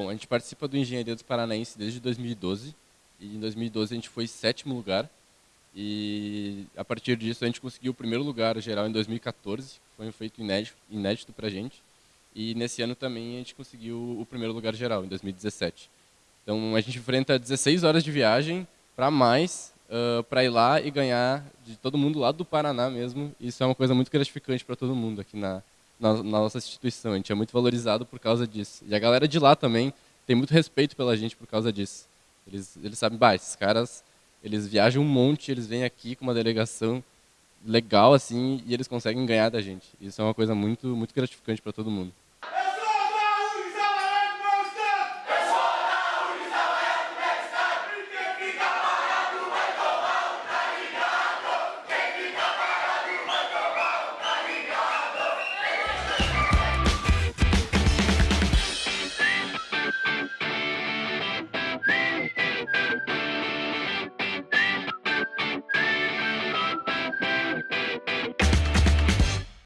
Bom, a gente participa do Engenharia dos Paranaense desde 2012. E em 2012 a gente foi sétimo lugar. E a partir disso a gente conseguiu o primeiro lugar geral em 2014. Foi um feito inédito, inédito para a gente. E nesse ano também a gente conseguiu o primeiro lugar geral, em 2017. Então a gente enfrenta 16 horas de viagem para mais, uh, para ir lá e ganhar de todo mundo lá do Paraná mesmo. Isso é uma coisa muito gratificante para todo mundo aqui na, na, na, nossa instituição. A gente é muito valorizado por causa disso. E a galera de lá também tem muito respeito pela gente por causa disso. Eles, eles sabem, bah, esses caras, eles viajam um monte, eles vêm aqui com uma delegação legal assim e eles conseguem ganhar da gente. Isso é uma coisa muito, muito gratificante para todo mundo.